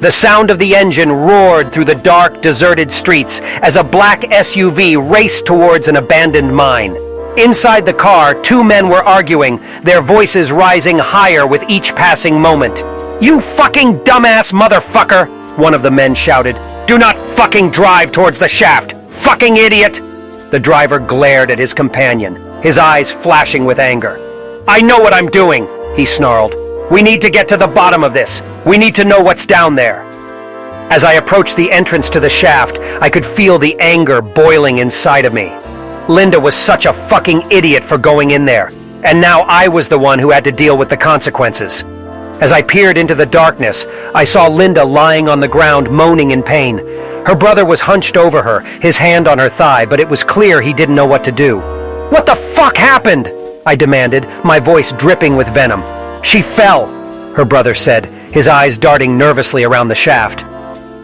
The sound of the engine roared through the dark, deserted streets as a black SUV raced towards an abandoned mine. Inside the car, two men were arguing, their voices rising higher with each passing moment. You fucking dumbass motherfucker! One of the men shouted. Do not fucking drive towards the shaft! Fucking idiot! The driver glared at his companion, his eyes flashing with anger. I know what I'm doing, he snarled. We need to get to the bottom of this. We need to know what's down there. As I approached the entrance to the shaft, I could feel the anger boiling inside of me. Linda was such a fucking idiot for going in there, and now I was the one who had to deal with the consequences. As I peered into the darkness, I saw Linda lying on the ground moaning in pain. Her brother was hunched over her, his hand on her thigh, but it was clear he didn't know what to do. What the fuck happened? I demanded, my voice dripping with venom. She fell, her brother said, his eyes darting nervously around the shaft.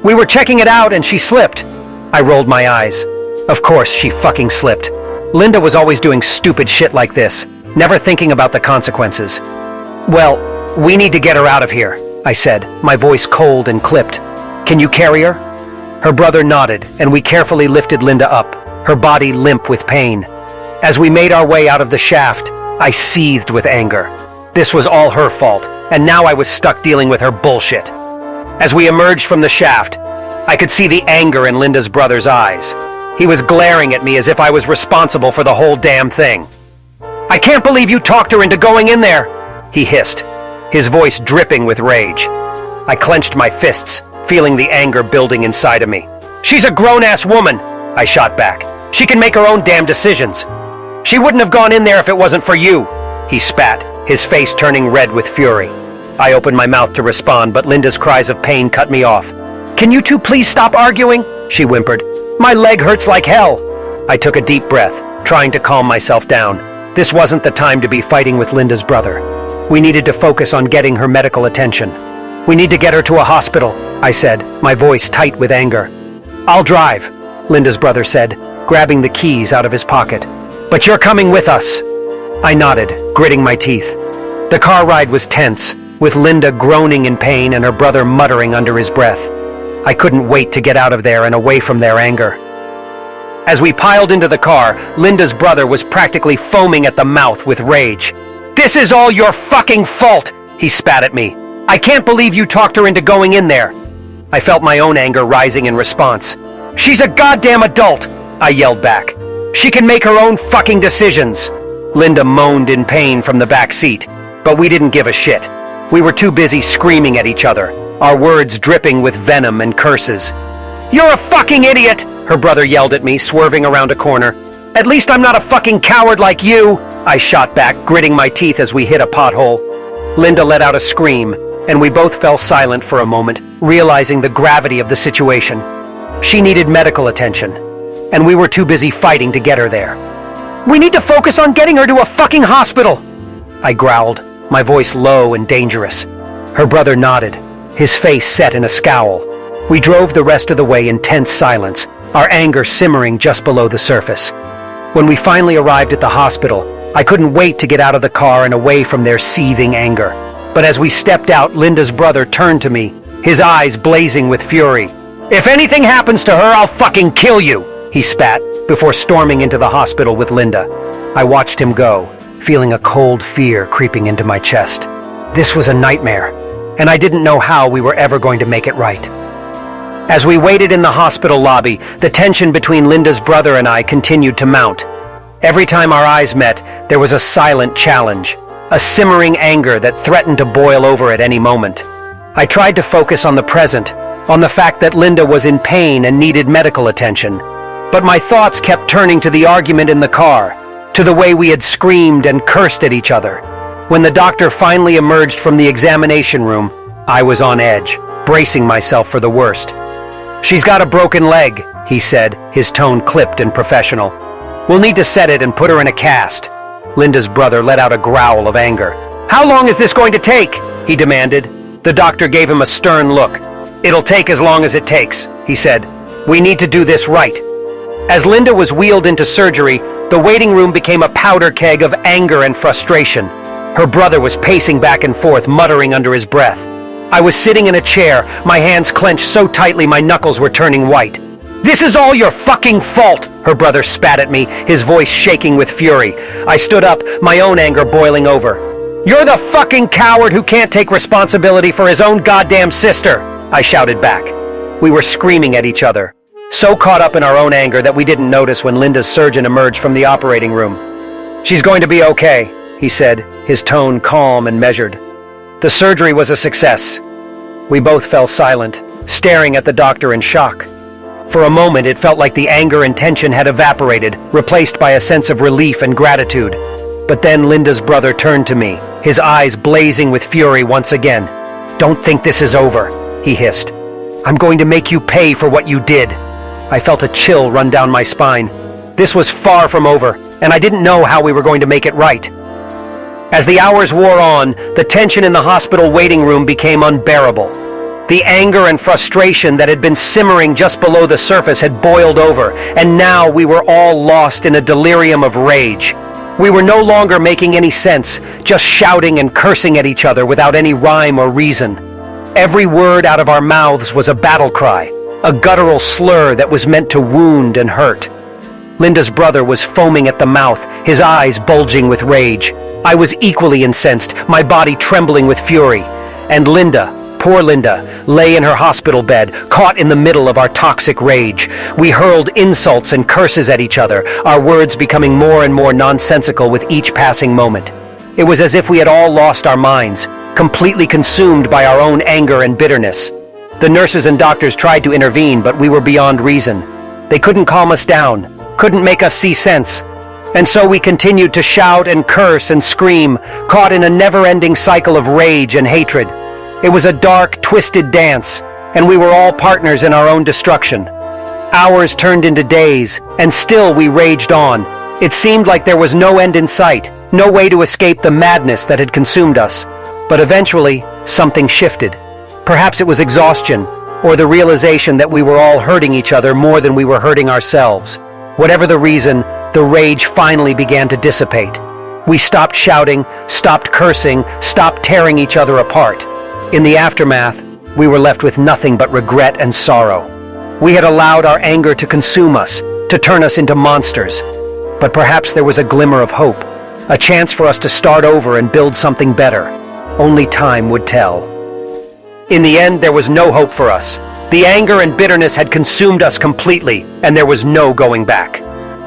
We were checking it out and she slipped. I rolled my eyes. Of course she fucking slipped. Linda was always doing stupid shit like this, never thinking about the consequences. Well, we need to get her out of here, I said, my voice cold and clipped. Can you carry her? Her brother nodded, and we carefully lifted Linda up, her body limp with pain. As we made our way out of the shaft, I seethed with anger. This was all her fault, and now I was stuck dealing with her bullshit. As we emerged from the shaft, I could see the anger in Linda's brother's eyes. He was glaring at me as if I was responsible for the whole damn thing. I can't believe you talked her into going in there, he hissed, his voice dripping with rage. I clenched my fists, feeling the anger building inside of me. She's a grown-ass woman, I shot back. She can make her own damn decisions. She wouldn't have gone in there if it wasn't for you, he spat, his face turning red with fury. I opened my mouth to respond, but Linda's cries of pain cut me off. Can you two please stop arguing? She whimpered. My leg hurts like hell. I took a deep breath, trying to calm myself down. This wasn't the time to be fighting with Linda's brother. We needed to focus on getting her medical attention. We need to get her to a hospital, I said, my voice tight with anger. I'll drive, Linda's brother said, grabbing the keys out of his pocket. But you're coming with us. I nodded, gritting my teeth. The car ride was tense, with Linda groaning in pain and her brother muttering under his breath. I couldn't wait to get out of there and away from their anger. As we piled into the car, Linda's brother was practically foaming at the mouth with rage. This is all your fucking fault, he spat at me. I can't believe you talked her into going in there. I felt my own anger rising in response. She's a goddamn adult, I yelled back. She can make her own fucking decisions. Linda moaned in pain from the back seat, but we didn't give a shit. We were too busy screaming at each other, our words dripping with venom and curses. You're a fucking idiot, her brother yelled at me, swerving around a corner. At least I'm not a fucking coward like you, I shot back, gritting my teeth as we hit a pothole. Linda let out a scream, and we both fell silent for a moment, realizing the gravity of the situation. She needed medical attention, and we were too busy fighting to get her there. We need to focus on getting her to a fucking hospital! I growled, my voice low and dangerous. Her brother nodded, his face set in a scowl. We drove the rest of the way in tense silence, our anger simmering just below the surface. When we finally arrived at the hospital, I couldn't wait to get out of the car and away from their seething anger. But as we stepped out, Linda's brother turned to me, his eyes blazing with fury. If anything happens to her, I'll fucking kill you! he spat, before storming into the hospital with Linda. I watched him go, feeling a cold fear creeping into my chest. This was a nightmare, and I didn't know how we were ever going to make it right. As we waited in the hospital lobby, the tension between Linda's brother and I continued to mount. Every time our eyes met, there was a silent challenge, a simmering anger that threatened to boil over at any moment. I tried to focus on the present, on the fact that Linda was in pain and needed medical attention, but my thoughts kept turning to the argument in the car, to the way we had screamed and cursed at each other. When the doctor finally emerged from the examination room, I was on edge, bracing myself for the worst. She's got a broken leg, he said, his tone clipped and professional. We'll need to set it and put her in a cast. Linda's brother let out a growl of anger. How long is this going to take? he demanded. The doctor gave him a stern look. It'll take as long as it takes, he said. We need to do this right. As Linda was wheeled into surgery, the waiting room became a powder keg of anger and frustration. Her brother was pacing back and forth, muttering under his breath. I was sitting in a chair, my hands clenched so tightly my knuckles were turning white. This is all your fucking fault, her brother spat at me, his voice shaking with fury. I stood up, my own anger boiling over. You're the fucking coward who can't take responsibility for his own goddamn sister, I shouted back. We were screaming at each other, so caught up in our own anger that we didn't notice when Linda's surgeon emerged from the operating room. She's going to be okay, he said, his tone calm and measured. The surgery was a success. We both fell silent, staring at the doctor in shock. For a moment it felt like the anger and tension had evaporated, replaced by a sense of relief and gratitude. But then Linda's brother turned to me, his eyes blazing with fury once again. Don't think this is over, he hissed. I'm going to make you pay for what you did. I felt a chill run down my spine. This was far from over, and I didn't know how we were going to make it right. As the hours wore on, the tension in the hospital waiting room became unbearable. The anger and frustration that had been simmering just below the surface had boiled over, and now we were all lost in a delirium of rage. We were no longer making any sense, just shouting and cursing at each other without any rhyme or reason. Every word out of our mouths was a battle cry, a guttural slur that was meant to wound and hurt. Linda's brother was foaming at the mouth, his eyes bulging with rage. I was equally incensed, my body trembling with fury. And Linda, poor Linda, lay in her hospital bed, caught in the middle of our toxic rage. We hurled insults and curses at each other, our words becoming more and more nonsensical with each passing moment. It was as if we had all lost our minds, completely consumed by our own anger and bitterness. The nurses and doctors tried to intervene, but we were beyond reason. They couldn't calm us down, couldn't make us see sense. And so we continued to shout and curse and scream, caught in a never-ending cycle of rage and hatred. It was a dark, twisted dance, and we were all partners in our own destruction. Hours turned into days, and still we raged on. It seemed like there was no end in sight, no way to escape the madness that had consumed us. But eventually, something shifted. Perhaps it was exhaustion, or the realization that we were all hurting each other more than we were hurting ourselves. Whatever the reason, the rage finally began to dissipate. We stopped shouting, stopped cursing, stopped tearing each other apart. In the aftermath, we were left with nothing but regret and sorrow. We had allowed our anger to consume us, to turn us into monsters. But perhaps there was a glimmer of hope, a chance for us to start over and build something better. Only time would tell. In the end, there was no hope for us. The anger and bitterness had consumed us completely, and there was no going back.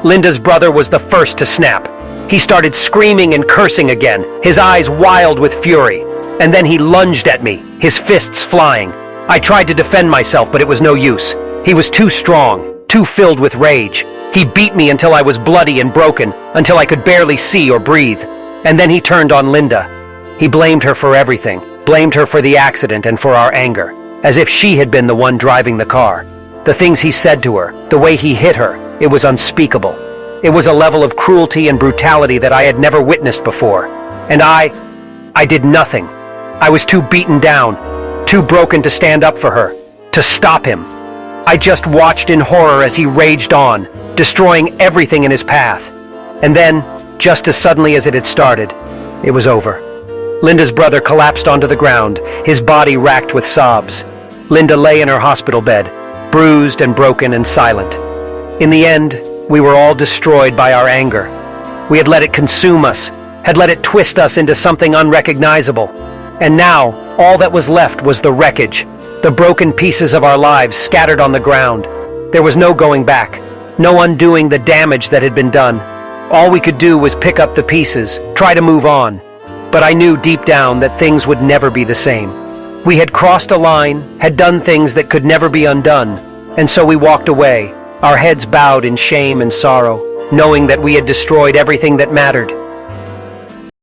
Linda's brother was the first to snap. He started screaming and cursing again, his eyes wild with fury. And then he lunged at me, his fists flying. I tried to defend myself, but it was no use. He was too strong, too filled with rage. He beat me until I was bloody and broken, until I could barely see or breathe. And then he turned on Linda. He blamed her for everything, blamed her for the accident and for our anger, as if she had been the one driving the car. The things he said to her, the way he hit her, it was unspeakable. It was a level of cruelty and brutality that I had never witnessed before. And I... I did nothing. I was too beaten down, too broken to stand up for her, to stop him. I just watched in horror as he raged on, destroying everything in his path. And then, just as suddenly as it had started, it was over. Linda's brother collapsed onto the ground, his body racked with sobs. Linda lay in her hospital bed, bruised and broken and silent. In the end, we were all destroyed by our anger. We had let it consume us, had let it twist us into something unrecognizable. And now, all that was left was the wreckage, the broken pieces of our lives scattered on the ground. There was no going back, no undoing the damage that had been done. All we could do was pick up the pieces, try to move on. But I knew deep down that things would never be the same. We had crossed a line, had done things that could never be undone, and so we walked away, our heads bowed in shame and sorrow, knowing that we had destroyed everything that mattered,